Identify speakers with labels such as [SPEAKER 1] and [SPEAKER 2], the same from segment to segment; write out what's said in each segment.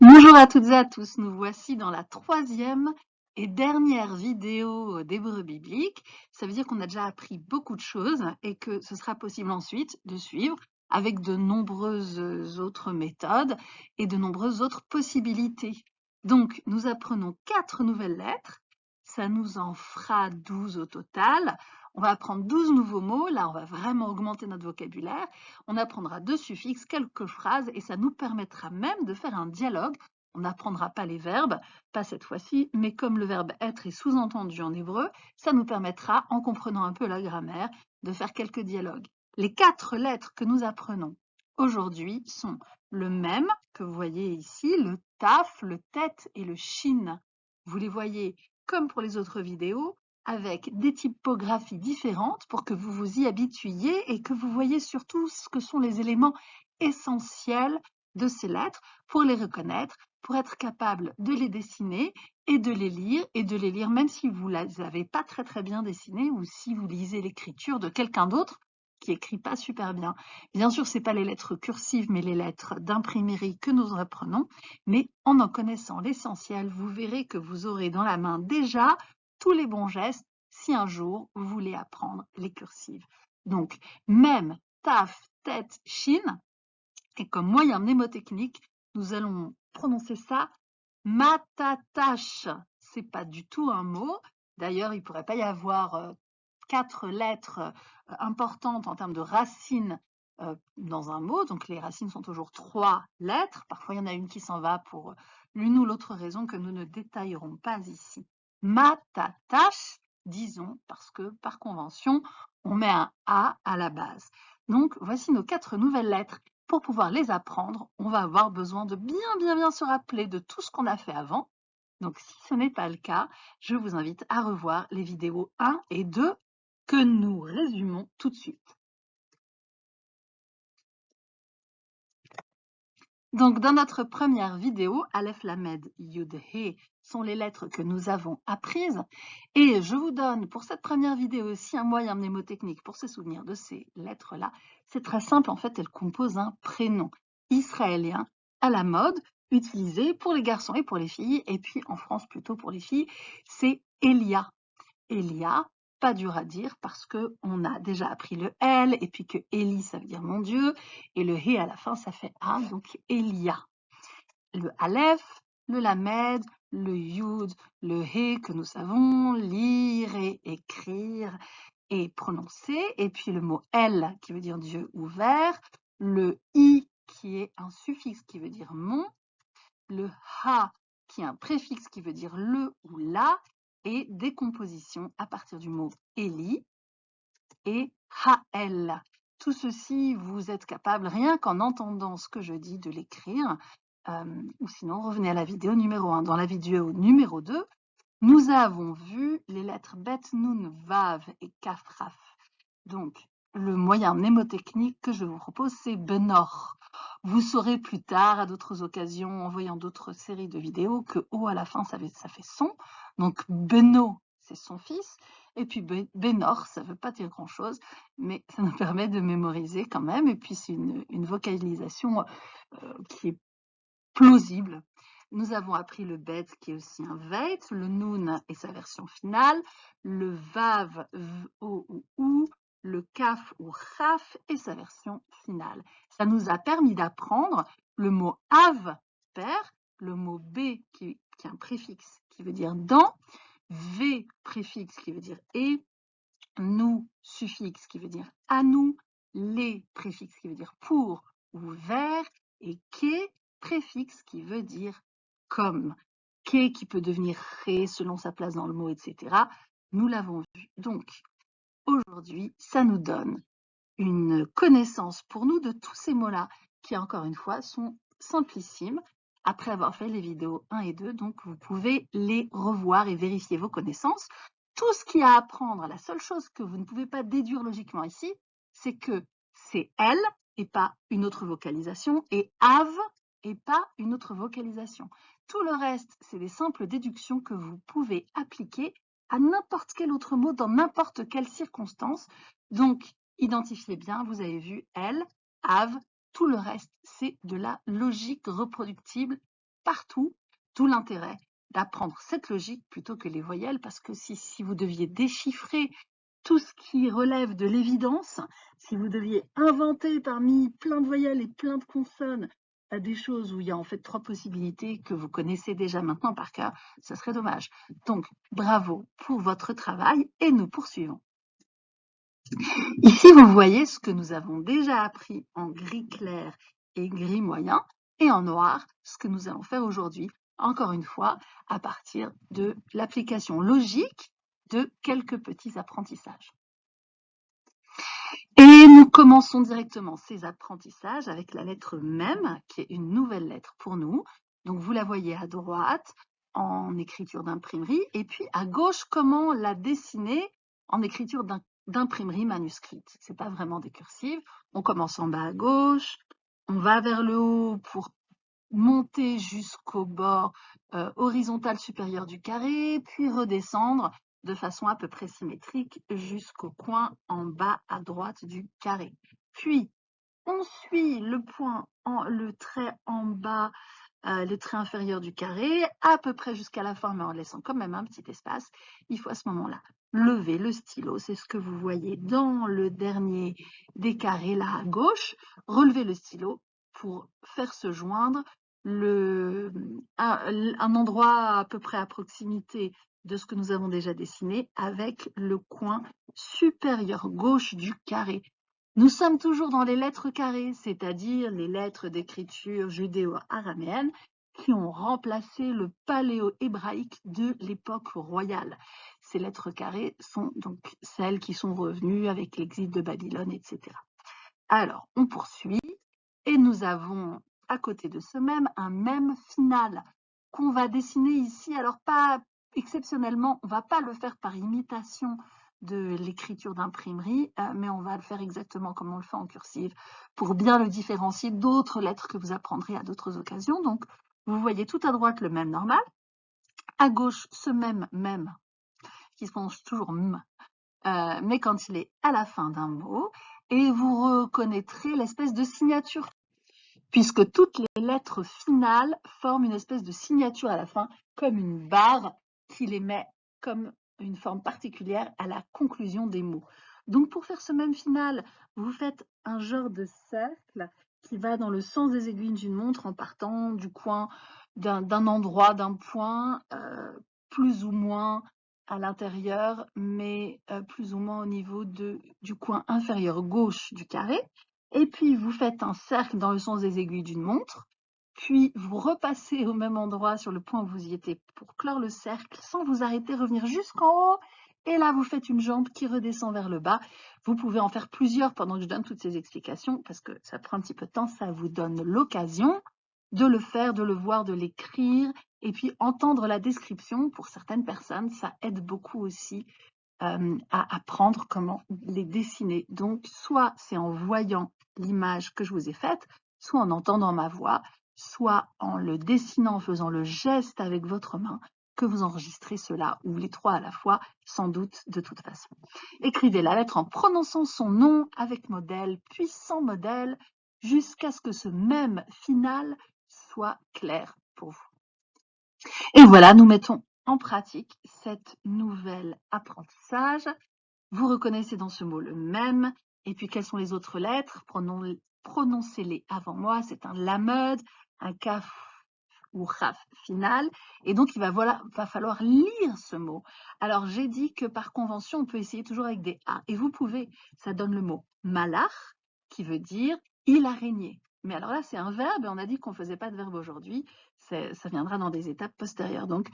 [SPEAKER 1] Bonjour à toutes et à tous, nous voici dans la troisième et dernière vidéo d'Hébreu biblique. Ça veut dire qu'on a déjà appris beaucoup de choses et que ce sera possible ensuite de suivre avec de nombreuses autres méthodes et de nombreuses autres possibilités. Donc, nous apprenons quatre nouvelles lettres. Ça nous en fera 12 au total. On va apprendre 12 nouveaux mots. Là, on va vraiment augmenter notre vocabulaire. On apprendra deux suffixes, quelques phrases et ça nous permettra même de faire un dialogue. On n'apprendra pas les verbes, pas cette fois-ci, mais comme le verbe être est sous-entendu en hébreu, ça nous permettra, en comprenant un peu la grammaire, de faire quelques dialogues. Les quatre lettres que nous apprenons aujourd'hui sont le même que vous voyez ici, le taf, le tête et le shin. Vous les voyez comme pour les autres vidéos, avec des typographies différentes pour que vous vous y habituiez et que vous voyez surtout ce que sont les éléments essentiels de ces lettres pour les reconnaître, pour être capable de les dessiner et de les lire, et de les lire même si vous ne les avez pas très très bien dessinées ou si vous lisez l'écriture de quelqu'un d'autre qui écrit pas super bien. Bien sûr, ce n'est pas les lettres cursives, mais les lettres d'imprimerie que nous apprenons, mais en en connaissant l'essentiel, vous verrez que vous aurez dans la main déjà tous les bons gestes si un jour vous voulez apprendre les cursives. Donc, même, taf, tête, chine, et comme moyen mnémotechnique, nous allons prononcer ça matatache. C'est pas du tout un mot. D'ailleurs, il pourrait pas y avoir euh, quatre lettres euh, importantes en termes de racines euh, dans un mot. Donc, les racines sont toujours trois lettres. Parfois, il y en a une qui s'en va pour l'une ou l'autre raison que nous ne détaillerons pas ici matatache, disons, parce que par convention, on met un A à la base. Donc, voici nos quatre nouvelles lettres. Pour pouvoir les apprendre, on va avoir besoin de bien, bien, bien se rappeler de tout ce qu'on a fait avant. Donc, si ce n'est pas le cas, je vous invite à revoir les vidéos 1 et 2 que nous résumons tout de suite. Donc, dans notre première vidéo, Aleph Lamed Yud He sont les lettres que nous avons apprises. Et je vous donne pour cette première vidéo aussi un moyen mnémotechnique pour se souvenir de ces lettres-là. C'est très simple, en fait, elles composent un prénom israélien à la mode, utilisé pour les garçons et pour les filles, et puis en France plutôt pour les filles, c'est Elia. Elia, pas dur à dire parce qu'on a déjà appris le L et puis que Eli ça veut dire mon Dieu et le He à la fin ça fait A donc Elia. Le Aleph, le Lamed, le Yud, le He que nous savons lire et écrire et prononcer et puis le mot El qui veut dire Dieu ouvert, le I qui est un suffixe qui veut dire mon, le Ha qui est un préfixe qui veut dire le ou la et décomposition à partir du mot Eli et Hael. Tout ceci, vous êtes capable, rien qu'en entendant ce que je dis, de l'écrire. Euh, ou sinon, revenez à la vidéo numéro 1. Dans la vidéo numéro 2, nous avons vu les lettres Bet, Nun, Vav et Kafraf. Donc, le moyen mnémotechnique que je vous propose, c'est Benor. Vous saurez plus tard, à d'autres occasions, en voyant d'autres séries de vidéos, que O à la fin, ça fait son. Donc Beno, c'est son fils. Et puis Benor, ça ne veut pas dire grand-chose, mais ça nous permet de mémoriser quand même. Et puis c'est une, vocalisation euh, qui est plausible. Nous avons appris le bet qui est aussi un veit, le nun et sa version finale, le vav, o ou ou, le kaf ou chaf et sa version finale. Ça nous a permis d'apprendre le mot av, père, le mot b qui, est un préfixe qui veut dire dans, V préfixe qui veut dire et, nous suffixe qui veut dire à nous, les préfixe qui veut dire pour ou vers, et que préfixe qui veut dire comme. Que qui peut devenir ré selon sa place dans le mot, etc. Nous l'avons vu. Donc, aujourd'hui, ça nous donne une connaissance pour nous de tous ces mots-là, qui encore une fois sont simplissimes, après avoir fait les vidéos 1 et 2. Donc, vous pouvez les revoir et vérifier vos connaissances. Tout ce qu'il y a à apprendre, la seule chose que vous ne pouvez pas déduire logiquement ici, c'est que c'est elle et pas une autre vocalisation et have et pas une autre vocalisation. Tout le reste, c'est des simples déductions que vous pouvez appliquer à n'importe quel autre mot dans n'importe quelle circonstance. Donc, identifiez bien, vous avez vu elle, have, tout le reste, c'est de la logique reproductible partout, d'où l'intérêt d'apprendre cette logique plutôt que les voyelles, parce que si, si vous deviez déchiffrer tout ce qui relève de l'évidence, si vous deviez inventer parmi plein de voyelles et plein de consonnes euh, des choses où il y a en fait trois possibilités que vous connaissez déjà maintenant par cœur, ce serait dommage. Donc, bravo pour votre travail et nous poursuivons. Ici, vous voyez ce que nous avons déjà appris en gris clair et gris moyen et en noir, ce que nous allons faire aujourd'hui, encore une fois, à partir de l'application logique de quelques petits apprentissages. Et nous commençons directement ces apprentissages avec la lettre même, qui est une nouvelle lettre pour nous. Donc vous la voyez à droite en écriture d'imprimerie, et puis à gauche, comment la dessiner en écriture d'imprimerie manuscrite. C'est pas vraiment des cursives. On commence en bas à gauche, on va vers le haut pour monter jusqu'au bord euh, horizontal supérieur du carré, puis redescendre de façon à peu près symétrique jusqu'au coin en bas à droite du carré. Puis, on suit le point, en, le trait en bas, euh, le trait inférieur du carré, à peu près jusqu'à la fin, mais en laissant quand même un petit espace. Il faut à ce moment-là lever le stylo, c'est ce que vous voyez dans le dernier des carrés là à gauche. Relever le stylo pour faire se joindre un, un endroit à peu près à proximité de ce que nous avons déjà dessiné avec le coin supérieur gauche du carré. Nous sommes toujours dans les lettres carrées, c'est-à-dire les lettres d'écriture judéo-araméenne qui ont remplacé le paléo-hébraïque de l'époque royale. Ces lettres carrées sont donc celles qui sont revenues avec l'exil de Babylone, etc. Alors, on poursuit et nous avons à côté de ce même un même final qu'on va dessiner ici. Alors, pas exceptionnellement, on ne va pas le faire par imitation de l'écriture d'imprimerie, euh, mais on va le faire exactement comme on le fait en cursive pour bien le différencier d'autres lettres que vous apprendrez à d'autres occasions. Donc, vous voyez tout à droite le même normal, à gauche ce même même qui prononce toujours m, euh, mais quand il est à la fin d'un mot, et vous reconnaîtrez l'espèce de signature, puisque toutes les lettres finales forment une espèce de signature à la fin, comme une barre qui les met comme une forme particulière à la conclusion des mots. Donc pour faire ce même final, vous faites un genre de cercle qui va dans le sens des aiguilles d'une montre en partant du coin d'un endroit, d'un point, euh, plus ou moins à l'intérieur, mais euh, plus ou moins au niveau du coin inférieur gauche du carré. Et puis vous faites un cercle dans le sens des aiguilles d'une montre puis vous repassez au même endroit sur le point où vous y étiez pour clore le cercle sans vous arrêter, revenir jusqu'en haut. Et là, vous faites une jambe qui redescend vers le bas. Vous pouvez en faire plusieurs pendant que je donne toutes ces explications parce que ça prend un petit peu de temps. Ça vous donne l'occasion de le faire, de le voir, de l'écrire et puis entendre la description. Pour certaines personnes, ça aide beaucoup aussi euh, à apprendre comment les dessiner. Donc, soit c'est en voyant l'image que je vous ai faite, soit en entendant ma voix, soit en le dessinant, en faisant le geste avec votre main, que vous enregistrez cela, ou les trois à la fois, sans doute de toute façon. Écrivez la lettre en prononçant son nom avec modèle, puis sans modèle, jusqu'à ce que ce même final soit clair pour vous. Et voilà, nous mettons en pratique cette nouvelle apprentissage. Vous reconnaissez dans ce mot le même, et puis quelles sont les autres lettres? Prononcez-les avant moi, c'est un lamed, un kaf ou raf final. Et donc, il va, va falloir lire ce mot. Alors, j'ai dit que par convention, on peut essayer toujours avec des A. Et vous pouvez, ça donne le mot malach, qui veut dire il a régné. Mais alors là, c'est un verbe on a dit qu'on ne faisait pas de verbe aujourd'hui. Ça viendra dans des étapes postérieures. Donc,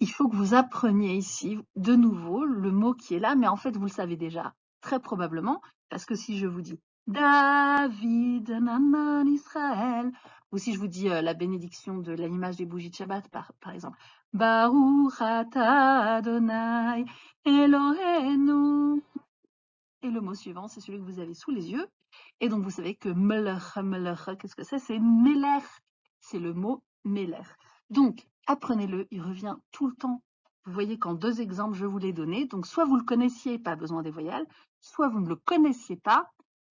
[SPEAKER 1] il faut que vous appreniez ici de nouveau le mot qui est là, mais en fait, vous le savez déjà, très probablement, parce que si je vous dis David, Nanan, Israël, ou si je vous dis euh, la bénédiction de l'image des bougies de Shabbat, par, exemple. Baruch Adonai Elohenu. Et le mot suivant, c'est celui que vous avez sous les yeux. Et donc, vous savez que melech, melech, qu'est-ce que c'est? C'est melech. C'est le mot melech. Donc, apprenez-le, il revient tout le temps. Vous voyez qu'en deux exemples, je vous l'ai donné. Donc, soit vous le connaissiez, pas besoin des voyelles, soit vous ne le connaissiez pas,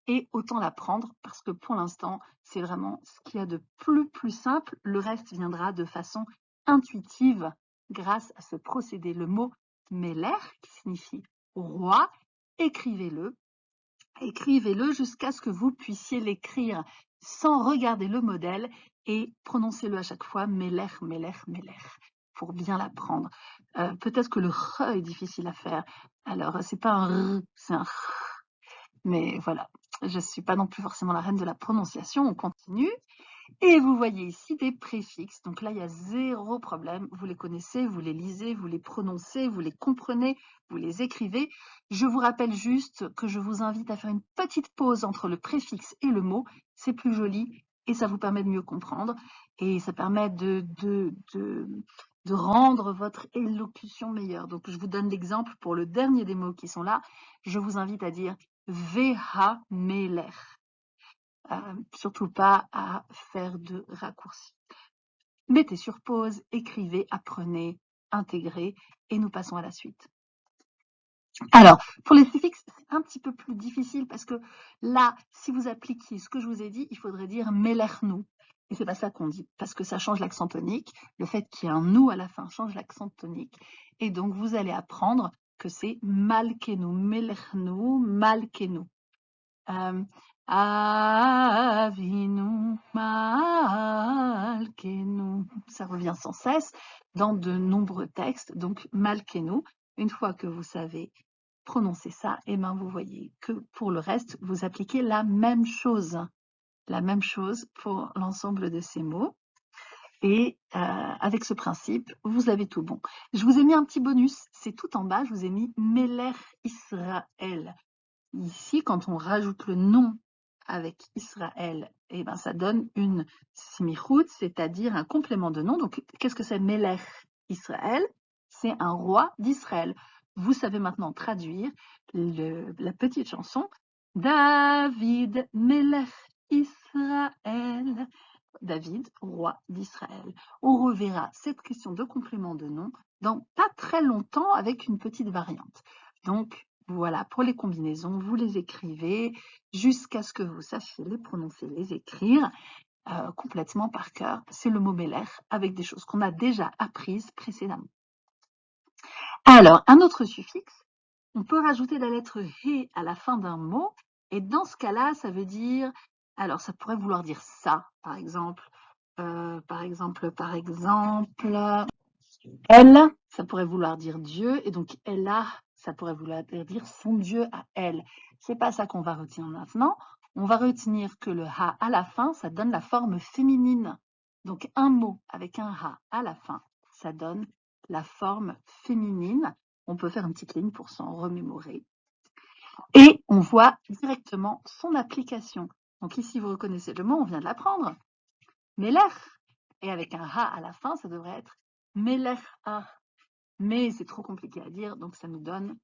[SPEAKER 1] et autant l'apprendre parce que pour l'instant, c'est vraiment ce qu'il y a de plus plus simple. Le reste viendra de façon intuitive grâce à ce procédé. Le mot Meller, qui signifie roi, écrivez-le. Écrivez-le jusqu'à ce que vous puissiez l'écrire sans regarder le modèle et prononcez-le à chaque fois Meller, Meller, Meller pour bien l'apprendre. Euh, peut-être que le R est difficile à faire. Alors, c'est pas un R, c'est un R. Mais voilà, je ne suis pas non plus forcément la reine de la prononciation. On continue. Et vous voyez ici des préfixes. Donc là, il y a zéro problème. Vous les connaissez, vous les lisez, vous les prononcez, vous les comprenez, vous les écrivez. Je vous rappelle juste que je vous invite à faire une petite pause entre le préfixe et le mot. C'est plus joli et ça vous permet de mieux comprendre. Et ça permet de, rendre votre élocution meilleure. Donc, je vous donne l'exemple pour le dernier des mots qui sont là. Je vous invite à dire Veha Meler. Euh, surtout pas à faire de raccourcis. Mettez sur pause, écrivez, apprenez, intégrez et nous passons à la suite. Alors, pour les suffixes, c'est un petit peu plus difficile parce que là, si vous appliquiez ce que je vous ai dit, il faudrait dire melernu. Et c'est pas ça qu'on dit, parce que ça change l'accent tonique. Le fait qu'il y ait un nous à la fin change l'accent tonique. Et donc, vous allez apprendre que c'est malkenu, melernu, malkenu. Euh, Avinu Malkenu. Ça revient sans cesse dans de nombreux textes. Donc, Malkenu, une fois que vous savez prononcer ça, et eh ben vous voyez que pour le reste, vous appliquez la même chose. La même chose pour l'ensemble de ces mots. Et euh, avec ce principe, vous avez tout bon. Je vous ai mis un petit bonus, c'est tout en bas, je vous ai mis Meler Israël. Ici, quand on rajoute le nom avec Israël, eh ben, ça donne une simichout, c'est-à-dire un complément de nom. Donc, qu'est-ce que c'est Melech Israël? C'est un roi d'Israël. Vous savez maintenant traduire la petite chanson David Melech Israël. David, roi d'Israël. On reverra cette question de complément de nom dans pas très longtemps avec une petite variante. Donc, voilà, pour les combinaisons, vous les écrivez jusqu'à ce que vous sachiez les prononcer, les écrire euh, complètement par cœur. C'est le mot Meller avec des choses qu'on a déjà apprises précédemment. Alors, un autre suffixe, on peut rajouter la lettre He à la fin d'un mot, et dans ce cas-là, ça veut dire, alors ça pourrait vouloir dire ça, par exemple, euh, par exemple, par exemple, elle, ça pourrait vouloir dire Dieu, et donc elle a ça pourrait vouloir dire son Dieu à elle. C'est pas ça qu'on va retenir maintenant. On va retenir que le ha à la fin, ça donne la forme féminine. Donc un mot avec un ha à la fin, ça donne la forme féminine. On peut faire une petite ligne pour s'en remémorer. Et on voit directement son application. Donc ici, vous reconnaissez le mot, on vient de l'apprendre. Meler. Et avec un ha à la fin, ça devrait être Meler a mais c'est trop compliqué à dire, donc ça nous donne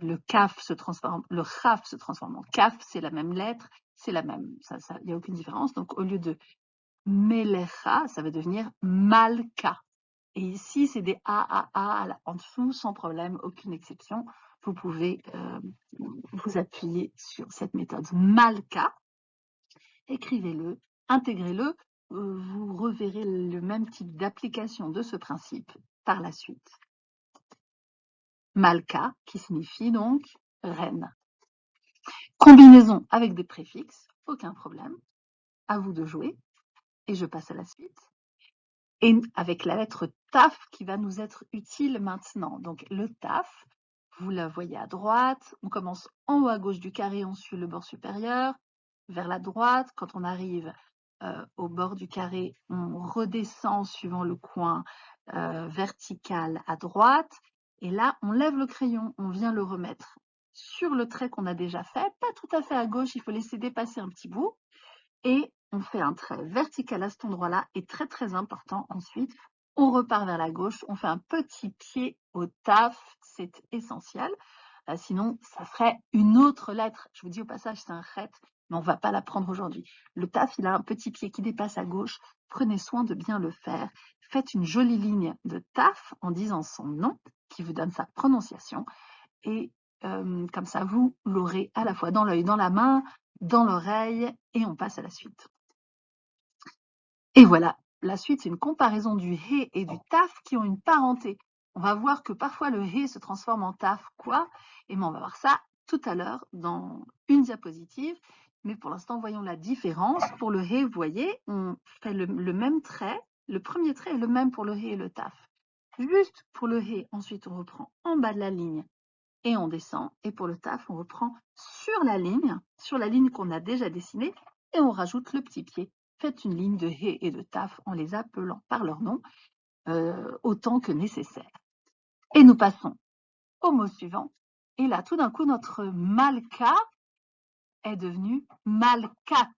[SPEAKER 1] le kaf se transforme, le khaf se transforme en kaf, c'est la même lettre, c'est la même, il n'y a aucune différence. Donc au lieu de melecha, ça va devenir malka. Et ici, c'est des a, a, a en dessous, sans problème, aucune exception. Vous pouvez euh, vous appuyer sur cette méthode malka. Écrivez-le, intégrez-le. Euh, vous reverrez le même type d'application de ce principe par la suite. Malka, qui signifie donc reine. Combinaison avec des préfixes, aucun problème. À vous de jouer. Et je passe à la suite. Et avec la lettre TAF qui va nous être utile maintenant. Donc le TAF, vous la voyez à droite. On commence en haut à gauche du carré, on suit le bord supérieur. Vers la droite, quand on arrive euh, au bord du carré, on redescend suivant le coin euh, vertical à droite. Et là, on lève le crayon, on vient le remettre sur le trait qu'on a déjà fait, pas tout à fait à gauche, il faut laisser dépasser un petit bout. Et on fait un trait vertical à cet endroit-là, et très très important ensuite, on repart vers la gauche, on fait un petit pied au taf, c'est essentiel. Euh, sinon, ça ferait une autre lettre. Je vous dis au passage, c'est un chet, mais on ne va pas la prendre aujourd'hui. Le taf, il a un petit pied qui dépasse à gauche. Prenez soin de bien le faire. Faites une jolie ligne de taf en disant son nom qui vous donne sa prononciation. Et comme ça, vous l'aurez à la fois dans l'œil, dans la main, dans l'oreille et on passe à la suite. Et voilà, la suite, c'est une comparaison du he et du taf qui ont une parenté. On va voir que parfois le he se transforme en taf, quoi? Et on va voir ça tout à l'heure dans une diapositive. Mais pour l'instant, voyons la différence. Pour le he, vous voyez, on fait le, même trait. Le premier trait est le même pour le he et le taf. Juste pour le he, ensuite on reprend en bas de la ligne et on descend. Et pour le taf, on reprend sur la ligne, sur la ligne qu'on a déjà dessinée, et on rajoute le petit pied. Faites une ligne de he et de taf en les appelant par leur nom euh, autant que nécessaire. Et nous passons au mot suivant. Et là, tout d'un coup, notre malka est devenu malkat.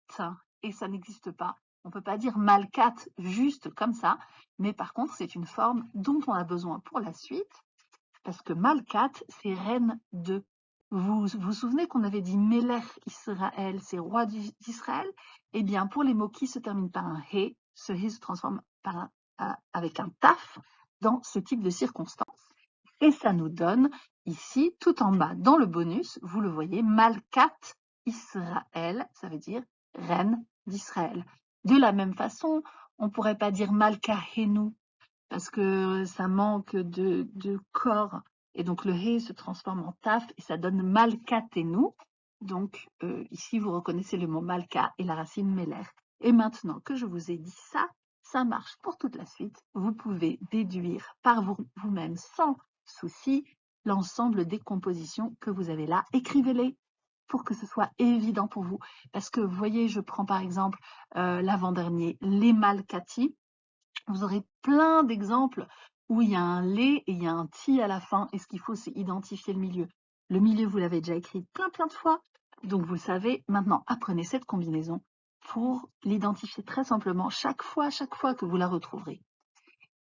[SPEAKER 1] Et ça n'existe pas. On ne peut pas dire malkat juste comme ça, mais par contre, c'est une forme dont on a besoin pour la suite, parce que malkat, c'est reine de. Vous vous souvenez qu'on avait dit Melech Israël, c'est roi d'Israël? Eh bien, pour les mots qui se terminent par un he, ce he se transforme par avec un taf dans ce type de circonstance. Et ça nous donne ici, tout en bas, dans le bonus, vous le voyez, Malkat Israël, ça veut dire reine d'Israël. De la même façon, on ne pourrait pas dire Malkahenu, parce que ça manque de, corps, et donc le He se transforme en Taf, et ça donne Malkatenu. Donc euh, ici, vous reconnaissez le mot Malka et la racine Meler. Et maintenant que je vous ai dit ça, ça marche pour toute la suite. Vous pouvez déduire par vous-même sans souci l'ensemble des compositions que vous avez là. Écrivez-les pour que ce soit évident pour vous. Parce que, vous voyez, je prends par exemple euh, l'avant-dernier, les malcati. Vous aurez plein d'exemples où il y a un lait et il y a un ti à la fin. Et ce qu'il faut, c'est identifier le milieu. Le milieu, vous l'avez déjà écrit plein, plein de fois. Donc, vous le savez. Maintenant, apprenez cette combinaison pour l'identifier très simplement chaque fois, chaque fois que vous la retrouverez.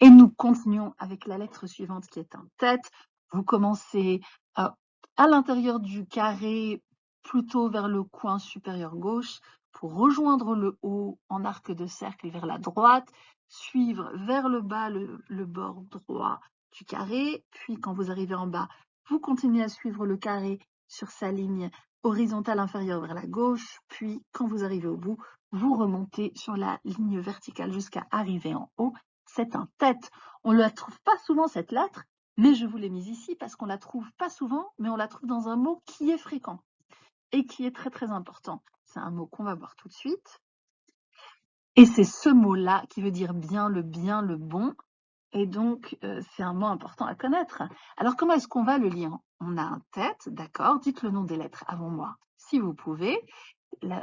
[SPEAKER 1] Et nous continuons avec la lettre suivante qui est en tête. Vous commencez euh, à l'intérieur du carré plutôt vers le coin supérieur gauche pour rejoindre le haut en arc de cercle vers la droite, suivre vers le bas le, bord droit du carré, puis quand vous arrivez en bas, vous continuez à suivre le carré sur sa ligne horizontale inférieure vers la gauche, puis quand vous arrivez au bout, vous remontez sur la ligne verticale jusqu'à arriver en haut. C'est un tête. On ne la trouve pas souvent cette lettre, mais je vous l'ai mise ici parce qu'on la trouve pas souvent, mais on la trouve dans un mot qui est fréquent et qui est très très important. C'est un mot qu'on va voir tout de suite. Et c'est ce mot-là qui veut dire bien, le bien, le bon. Et donc, euh, c'est un mot important à connaître. Alors, comment est-ce qu'on va le lire? On a un tête, d'accord? Dites le nom des lettres avant moi, si vous pouvez.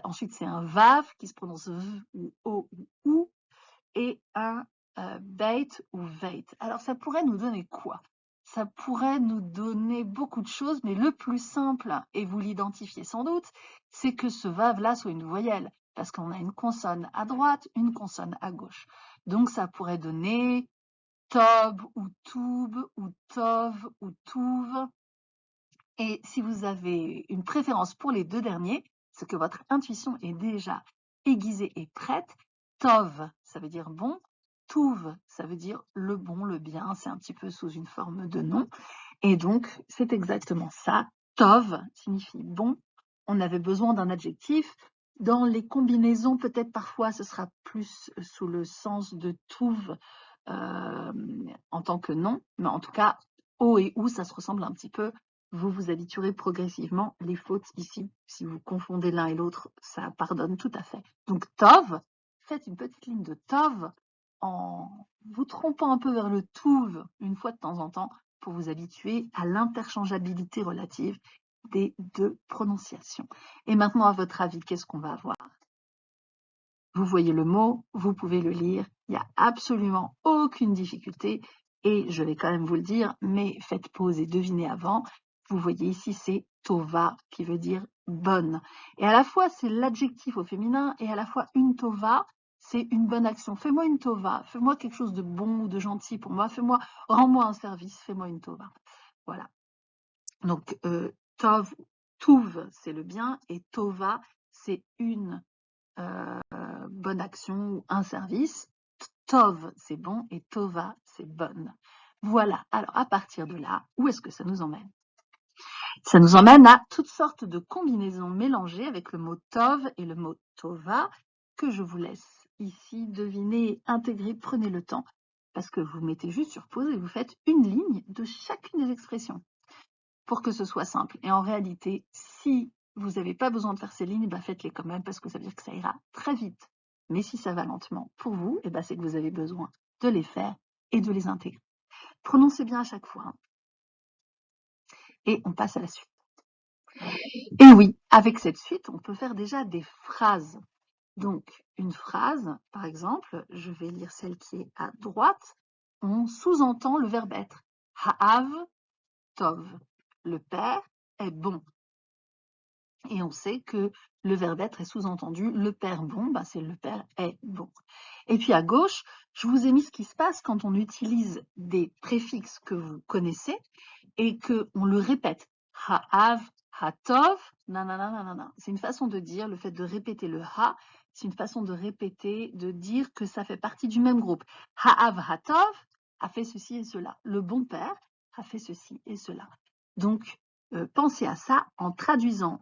[SPEAKER 1] ensuite, c'est un vav qui se prononce v ou o ou ou. Et un euh, ou veit. Alors, ça pourrait nous donner quoi? Ça pourrait nous donner beaucoup de choses, mais le plus simple, et vous l'identifiez sans doute, c'est que ce vave-là soit une voyelle, parce qu'on a une consonne à droite, une consonne à gauche. Donc ça pourrait donner tob ou toub ou tov ou touv. Et si vous avez une préférence pour les deux derniers, c'est que votre intuition est déjà aiguisée et prête. Tov, ça veut dire bon, Touv, ça veut dire le bon, le bien, c'est un petit peu sous une forme de nom. Et donc, c'est exactement ça. Tov signifie bon. On avait besoin d'un adjectif. Dans les combinaisons, peut-être parfois, ce sera plus sous le sens de touv euh, en tant que nom. Mais en tout cas, o et ou, ça se ressemble un petit peu. Vous vous habituerez progressivement. Les fautes ici, si vous confondez l'un et l'autre, ça pardonne tout à fait. Donc, tov, faites une petite ligne de tov en vous trompant un peu vers le touve une fois de temps en temps pour vous habituer à l'interchangeabilité relative des deux prononciations. Et maintenant, à votre avis, qu'est-ce qu'on va avoir? Vous voyez le mot, vous pouvez le lire, il n'y a absolument aucune difficulté et je vais quand même vous le dire, mais faites pause et devinez avant. Vous voyez ici, c'est tova qui veut dire bonne. Et à la fois, c'est l'adjectif au féminin et à la fois une tova c'est une bonne action. Fais-moi une tova, fais-moi quelque chose de bon ou de gentil pour moi, fais-moi, rends-moi un service, fais-moi une tova. Voilà. Donc, euh, tov, touv, c'est le bien, et tova, c'est une euh, bonne action ou un service. Tov, c'est bon, et tova, c'est bonne. Voilà. Alors, à partir de là, où est-ce que ça nous emmène? Ça nous emmène à toutes sortes de combinaisons mélangées avec le mot tov et le mot tova que je vous laisse ici deviner, intégrer. Prenez le temps parce que vous mettez juste sur pause et vous faites une ligne de chacune des expressions pour que ce soit simple. Et en réalité, si vous n'avez pas besoin de faire ces lignes, bah faites-les quand même parce que ça veut dire que ça ira très vite. Mais si ça va lentement pour vous, et bah c'est que vous avez besoin de les faire et de les intégrer. Prononcez bien à chaque fois. Hein. Et on passe à la suite. Et oui, avec cette suite, on peut faire déjà des phrases. Donc, une phrase, par exemple, je vais lire celle qui est à droite, on sous-entend le verbe être. Ha'av tov. Le père est bon. Et on sait que le verbe être est sous-entendu le père bon, bah c'est le père est bon. Et puis à gauche, je vous ai mis ce qui se passe quand on utilise des préfixes que vous connaissez et qu'on le répète. Ha'av, ha'tov, nanana, C'est une façon de dire, le fait de répéter le ha, c'est une façon de répéter, de dire que ça fait partie du même groupe. Ha'av ha'tov a fait ceci et cela. Le bon père a fait ceci et cela. Donc, euh, pensez à ça en traduisant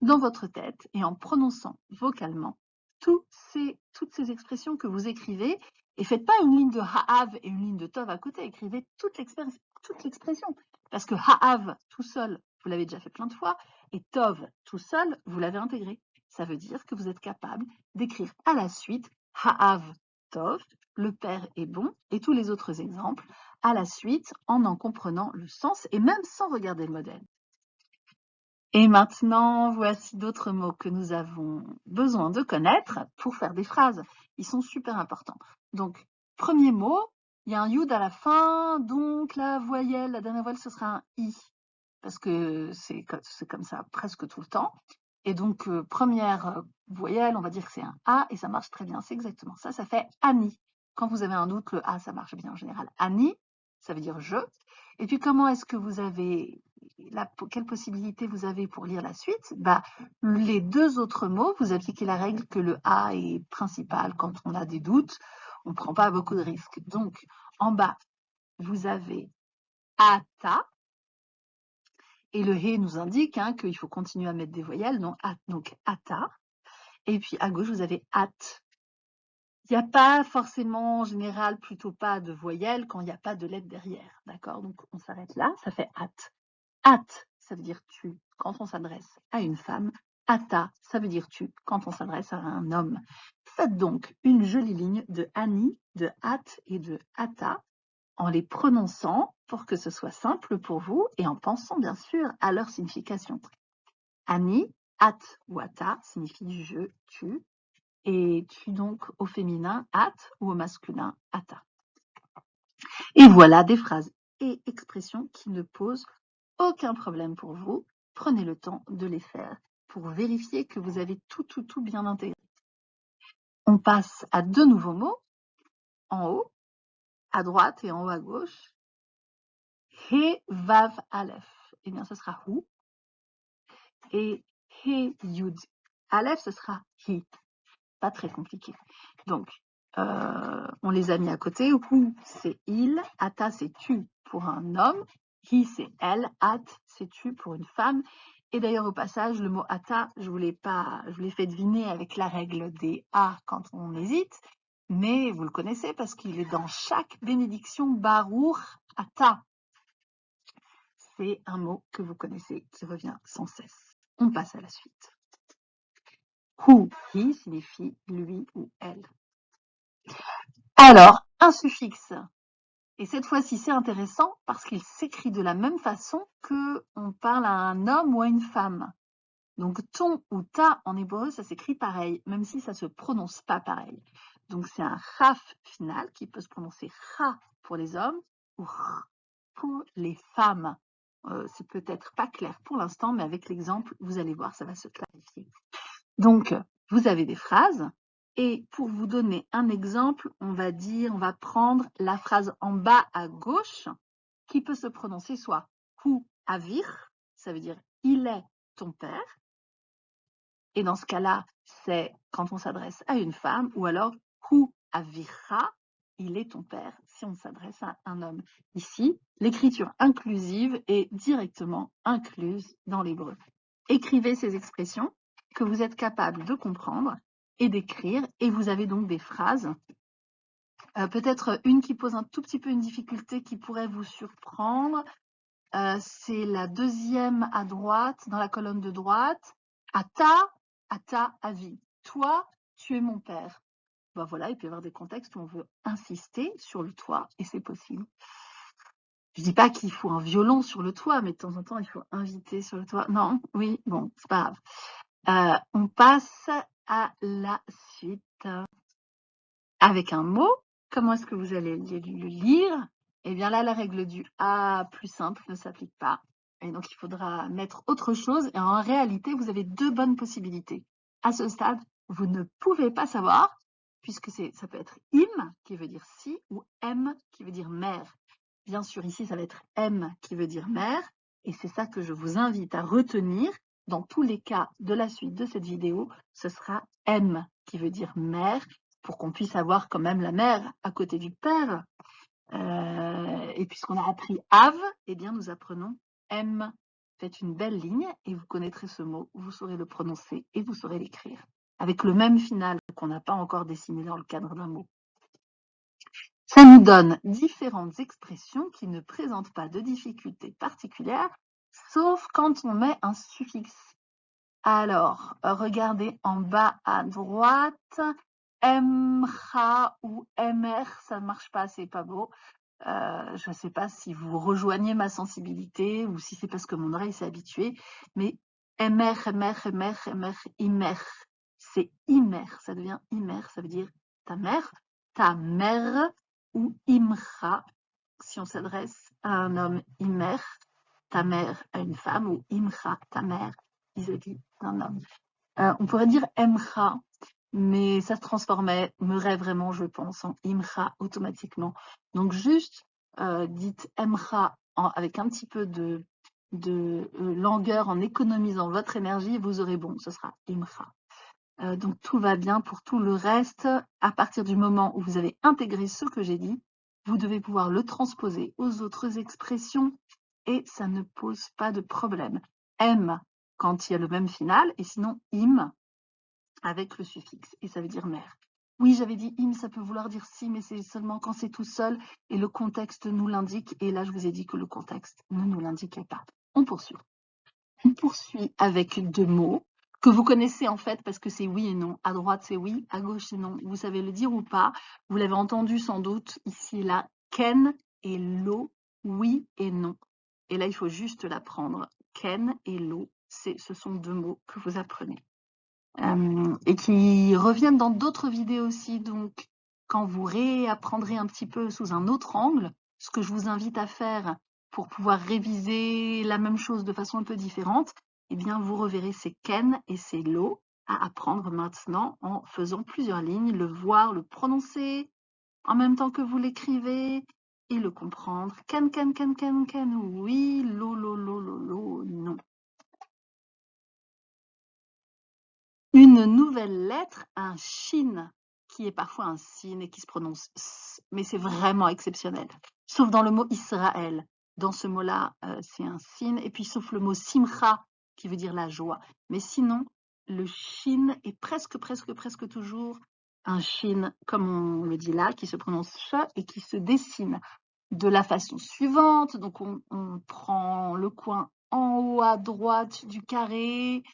[SPEAKER 1] dans votre tête et en prononçant vocalement toutes ces expressions que vous écrivez. Et faites pas une ligne de ha'av et une ligne de tov à côté. Écrivez toute l'expression. Parce que ha'av tout seul, vous l'avez déjà fait plein de fois. Et tov tout seul, vous l'avez intégré. Ça veut dire que vous êtes capable d'écrire à la suite Ha'av Tov, le père est bon, et tous les autres exemples à la suite en en comprenant le sens et même sans regarder le modèle. Et maintenant, voici d'autres mots que nous avons besoin de connaître pour faire des phrases. Ils sont super importants. Donc, premier mot, il y a un yud à la fin, donc la voyelle, la dernière voyelle, ce sera un i, parce que c'est comme ça presque tout le temps. Et donc, euh, première euh, voyelle, on va dire que c'est un A et ça marche très bien. C'est exactement ça. Ça fait Annie. Quand vous avez un doute, le A, ça marche bien en général. Annie, ça veut dire je. Et puis, comment est-ce que vous avez, la, quelle possibilité vous avez pour lire la suite? Bah, Les deux autres mots, vous appliquez la règle que le A est principal quand on a des doutes. On ne prend pas beaucoup de risques. Donc, en bas, vous avez ata, et le He nous indique hein, qu'il faut continuer à mettre des voyelles, donc, at, donc ata. Et puis à gauche, vous avez at. Il n'y a pas forcément, en général, plutôt pas de voyelles quand il n'y a pas de lettre derrière. D'accord? Donc on s'arrête là, ça fait at. At, ça veut dire tu quand on s'adresse à une femme. Ata, ça veut dire tu quand on s'adresse à un homme. Faites donc une jolie ligne de Annie, de at et de ata en les prononçant pour que ce soit simple pour vous et en pensant bien sûr à leur signification. Ani, at ou ata signifie je, tu, et tu donc au féminin at ou au masculin ata. Et voilà des phrases et expressions qui ne posent aucun problème pour vous. Prenez le temps de les faire pour vérifier que vous avez tout, tout, tout bien intégré. On passe à deux nouveaux mots en haut à droite et en haut à gauche. He Vav Aleph. Eh bien, ce sera Hu. Et He Yud Aleph, ce sera Hi. Pas très compliqué. Donc, euh, on les a mis à côté. Hu, c'est il. Ata, c'est tu pour un homme. Hi, c'est elle. At, c'est tu pour une femme. Et d'ailleurs, au passage, le mot ata, je vous pas, je vous l'ai fait deviner avec la règle des a quand on hésite mais vous le connaissez parce qu'il est dans chaque bénédiction Baruch Ata. C'est un mot que vous connaissez qui revient sans cesse. On passe à la suite. Hu, hi signifie lui ou elle. Alors, un suffixe. Et cette fois-ci, c'est intéressant parce qu'il s'écrit de la même façon que on parle à un homme ou à une femme. Donc, ton ou ta en hébreu, ça s'écrit pareil, même si ça ne se prononce pas pareil. Donc c'est un raf final qui peut se prononcer ra pour les hommes ou r pour les femmes. Euh, c'est peut-être pas clair pour l'instant, mais avec l'exemple, vous allez voir, ça va se clarifier. Donc, vous avez des phrases. Et pour vous donner un exemple, on va dire, on va prendre la phrase en bas à gauche qui peut se prononcer soit hu avir, ça veut dire il est ton père. Et dans ce cas-là, c'est quand on s'adresse à une femme, ou alors Hu avira, il est ton père si on s'adresse à un homme. Ici, l'écriture inclusive est directement incluse dans l'hébreu. Écrivez ces expressions que vous êtes capable de comprendre et d'écrire, et vous avez donc des phrases. Euh, peut-être une qui pose un tout petit peu une difficulté qui pourrait vous surprendre. Euh, c'est la deuxième à droite, dans la colonne de droite. Ata, ata, avi. Toi, tu es mon père. Ben voilà, il peut y avoir des contextes où on veut insister sur le toit, et c'est possible. Je dis pas qu'il faut un violon sur le toit, mais de temps en temps, il faut inviter sur le toit. Non, oui, bon, c'est pas grave. Euh, on passe à la suite. Avec un mot, comment est-ce que vous allez le lire? Eh bien là, la règle du A plus simple ne s'applique pas. Et donc, il faudra mettre autre chose. Et en réalité, vous avez deux bonnes possibilités. À ce stade, vous ne pouvez pas savoir, puisque ça peut être im, qui veut dire si, ou m, qui veut dire mère. Bien sûr, ici, ça va être m, qui veut dire mère. Et c'est ça que je vous invite à retenir. Dans tous les cas de la suite de cette vidéo, ce sera m, qui veut dire mère, pour qu'on puisse avoir quand même la mère à côté du père. Euh, et puisqu'on a appris Ave, eh bien, nous apprenons M. Faites une belle ligne et vous connaîtrez ce mot, vous saurez le prononcer et vous saurez l'écrire, avec le même final qu'on n'a pas encore dessiné dans le cadre d'un mot. Ça nous donne différentes expressions qui ne présentent pas de difficultés particulières, sauf quand on met un suffixe. Alors, regardez en bas à droite, MRA ou MR, ça ne marche pas, c'est pas beau. Euh, je ne sais pas si vous rejoignez ma sensibilité ou si c'est parce que mon oreille s'est habituée, mais MR, MR, MR, MR, IMER, c'est IMER, ça devient IMER, ça veut dire ta mère, ta mère ou IMRA, si on s'adresse à un homme IMER, ta mère à une femme ou IMRA, ta mère vis-à-vis d'un homme. Euh, on pourrait dire MRA, mais ça se transformait, me vraiment, je pense, en Imra automatiquement. Donc juste euh, dites Emra avec un petit peu de, de euh, langueur en économisant votre énergie, vous aurez bon, ce sera Imra. Euh, donc tout va bien pour tout le reste. À partir du moment où vous avez intégré ce que j'ai dit, vous devez pouvoir le transposer aux autres expressions et ça ne pose pas de problème. M quand il y a le même final et sinon im avec le suffixe et ça veut dire mère. Oui, j'avais dit im, ça peut vouloir dire si, mais c'est seulement quand c'est tout seul et le contexte nous l'indique. Et là, je vous ai dit que le contexte ne nous l'indiquait pas. On poursuit. On poursuit avec deux mots que vous connaissez en fait parce que c'est oui et non. À droite, c'est oui, à gauche, c'est non. Vous savez le dire ou pas. Vous l'avez entendu sans doute ici et là. Ken et lo, oui et non. Et là, il faut juste l'apprendre. Ken et lo, ce sont deux mots que vous apprenez. Euh, et qui reviennent dans d'autres vidéos aussi. Donc, quand vous réapprendrez un petit peu sous un autre angle, ce que je vous invite à faire pour pouvoir réviser la même chose de façon un peu différente, eh bien, vous reverrez ces ken et ces lo à apprendre maintenant en faisant plusieurs lignes, le voir, le prononcer en même temps que vous l'écrivez et le comprendre. Ken, ken, ken, ken, ken, oui, lo, lo, lo, lo, lo, non. Une nouvelle lettre, un shin, qui est parfois un sin et qui se prononce s, mais c'est vraiment exceptionnel. Sauf dans le mot Israël. Dans ce mot-là, euh, c'est un sin. Et puis sauf le mot simcha, qui veut dire la joie. Mais sinon, le shin est presque, presque, presque toujours un shin, comme on le dit là, qui se prononce ch et qui se dessine de la façon suivante. Donc on, on prend le coin en haut à droite du carré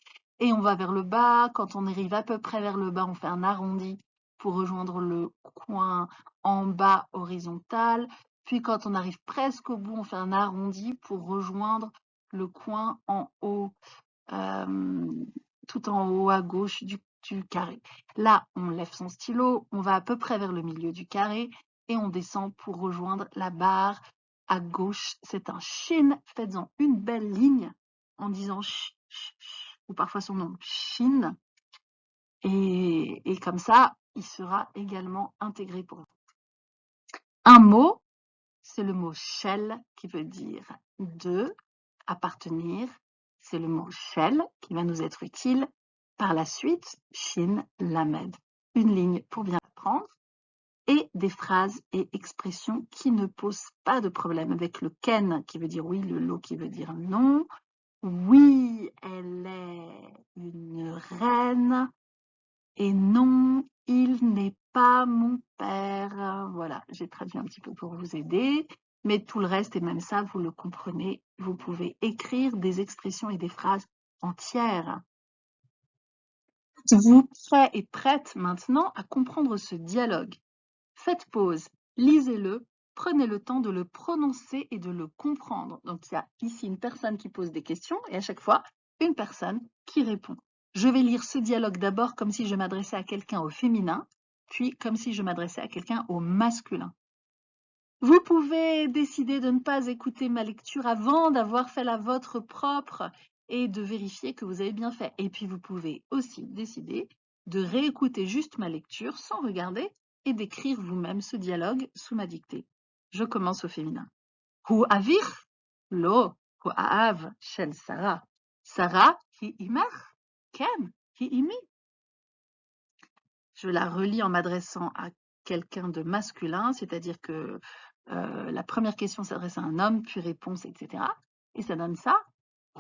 [SPEAKER 1] et on va vers le bas. Quand on arrive à peu près vers le bas, on fait un arrondi pour rejoindre le coin en bas horizontal. Puis quand on arrive presque au bout, on fait un arrondi pour rejoindre le coin en haut, tout en haut à gauche du, carré. Là, on lève son stylo, on va à peu près vers le milieu du carré et on descend pour rejoindre la barre à gauche. C'est un shin. Faites-en une belle ligne en disant ch, ch, ch ou parfois son nom Shin. Et, et comme ça, il sera également intégré pour vous. Un mot, c'est le mot shell qui veut dire de, appartenir. C'est le mot shell qui va nous être utile. Par la suite, shin, lamed. Une ligne pour bien apprendre. et des phrases et expressions qui ne posent pas de problème avec le ken qui veut dire oui, le lo qui veut dire non. Oui, elle est une reine. Et non, il n'est pas mon père. Voilà, j'ai traduit un petit peu pour vous aider. Mais tout le reste, et même ça, vous le comprenez, vous pouvez écrire des expressions et des phrases entières. Vous prêt et prête maintenant à comprendre ce dialogue. Faites pause, lisez-le, prenez le temps de le prononcer et de le comprendre. Donc il y a ici une personne qui pose des questions et à chaque fois, une personne qui répond. Je vais lire ce dialogue d'abord comme si je m'adressais à quelqu'un au féminin, puis comme si je m'adressais à quelqu'un au masculin. Vous pouvez décider de ne pas écouter ma lecture avant d'avoir fait la vôtre propre et de vérifier que vous avez bien fait. Et puis vous pouvez aussi décider de réécouter juste ma lecture sans regarder et d'écrire vous-même ce dialogue sous ma dictée. Je commence au féminin. Lo Sarah. Sarah hi. Je la relis en m'adressant à quelqu'un de masculin, c'est-à-dire que euh, la première question s'adresse à un homme, puis réponse, etc. Et ça donne ça.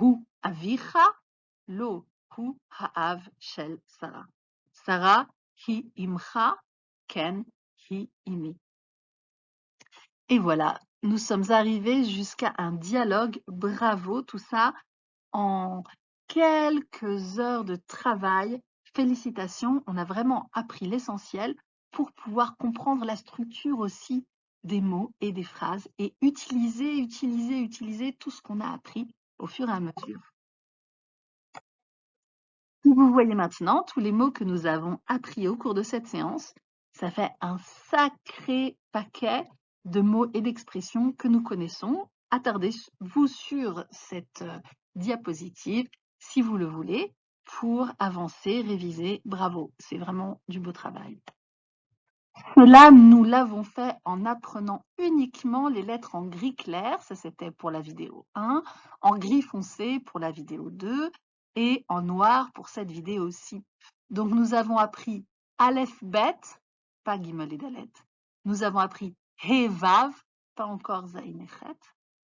[SPEAKER 1] Hu avicha lo hu ha'av shel Sarah. Sarah hi imcha ken hi imi. Et voilà, nous sommes arrivés jusqu'à un dialogue. Bravo, tout ça en quelques heures de travail. Félicitations, on a vraiment appris l'essentiel pour pouvoir comprendre la structure aussi des mots et des phrases et utiliser, utiliser, utiliser tout ce qu'on a appris au fur et à mesure. Vous voyez maintenant tous les mots que nous avons appris au cours de cette séance. Ça fait un sacré paquet de mots et d'expressions que nous connaissons. Attardez-vous sur cette euh, diapositive si vous le voulez pour avancer, réviser. Bravo, c'est vraiment du beau travail. Cela, nous l'avons fait en apprenant uniquement les lettres en gris clair, ça c'était pour la vidéo 1, en gris foncé pour la vidéo 2 et en noir pour cette vidéo aussi. Donc nous avons appris Aleph Bet, pas Gimel et Dalet. Nous avons appris He Vav, pas encore Zain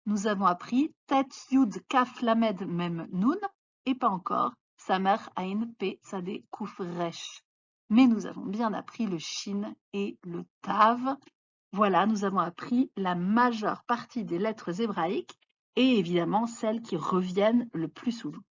[SPEAKER 1] Nous avons appris Tet Yud Kaf Lamed Mem Nun. Et pas encore Samer Ain Pe Sade Kuf Resh mais nous avons bien appris le shin et le tav. Voilà, nous avons appris la majeure partie des lettres hébraïques et évidemment celles qui reviennent le plus souvent.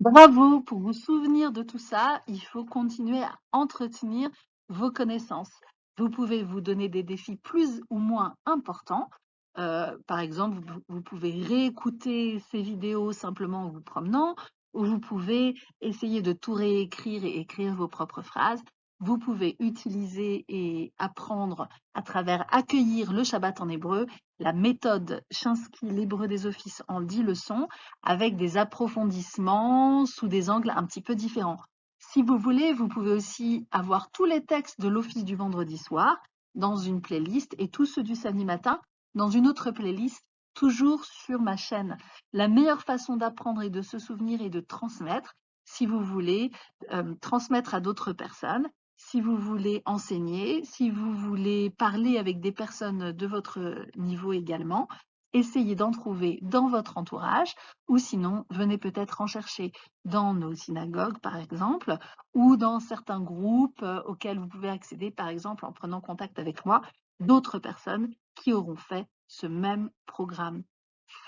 [SPEAKER 1] Bravo pour vous souvenir de tout ça. Il faut continuer à entretenir vos connaissances. Vous pouvez vous donner des défis plus ou moins importants. Euh, par exemple, vous, pouvez réécouter ces vidéos simplement en vous promenant vous pouvez essayer de tout réécrire et écrire vos propres phrases. Vous pouvez utiliser et apprendre à travers accueillir le Shabbat en hébreu, la méthode Chinsky, l'hébreu des offices en 10 leçons, avec des approfondissements sous des angles un petit peu différents. Si vous voulez, vous pouvez aussi avoir tous les textes de l'office du vendredi soir dans une playlist et tous ceux du samedi matin dans une autre playlist toujours sur ma chaîne. La meilleure façon d'apprendre et de se souvenir et de transmettre, si vous voulez euh, transmettre à d'autres personnes, si vous voulez enseigner, si vous voulez parler avec des personnes de votre niveau également, essayez d'en trouver dans votre entourage ou sinon venez peut-être en chercher dans nos synagogues par exemple ou dans certains groupes euh, auxquels vous pouvez accéder par exemple en prenant contact avec moi d'autres personnes qui auront fait ce même programme.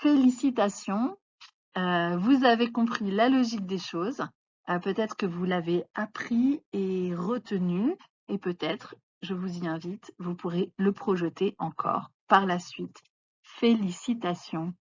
[SPEAKER 1] Félicitations, euh, vous avez compris la logique des choses. Euh, peut-être que vous l'avez appris et retenu et peut-être, je vous y invite, vous pourrez le projeter encore par la suite. Félicitations.